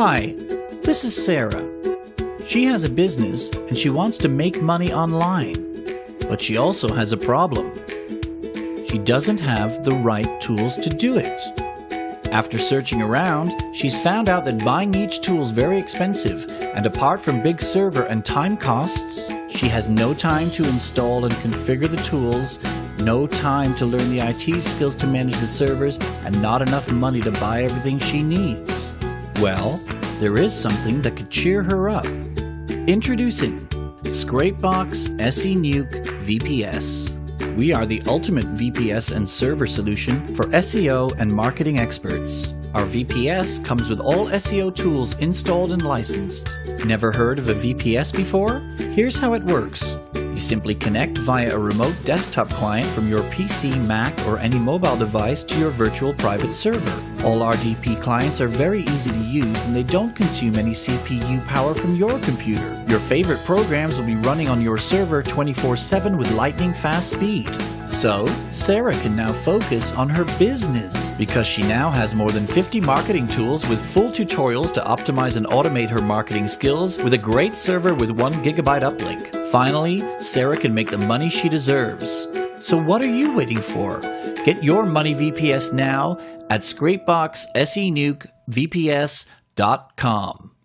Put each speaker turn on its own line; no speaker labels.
Hi, this is Sarah. She has a business and she wants to make money online, but she also has a problem. She doesn't have the right tools to do it. After searching around, she's found out that buying each tool is very expensive, and apart from big server and time costs, she has no time to install and configure the tools, no time to learn the IT skills to manage the servers, and not enough money to buy everything she needs. Well, there is something that could cheer her up. Introducing Scrapebox SE Nuke VPS. We are the ultimate VPS and server solution for SEO and marketing experts. Our VPS comes with all SEO tools installed and licensed. Never heard of a VPS before? Here's how it works. You simply connect via a remote desktop client from your PC, Mac, or any mobile device to your virtual private server. All RDP clients are very easy to use and they don't consume any CPU power from your computer. Your favorite programs will be running on your server 24-7 with lightning fast speed. So, Sarah can now focus on her business because she now has more than 50 marketing tools with full tutorials to optimize and automate her marketing skills with a great server with 1 gigabyte uplink. Finally, Sarah can make the money she deserves. So what are you waiting for? Get your money VPS now at scrapeboxsenukevps.com.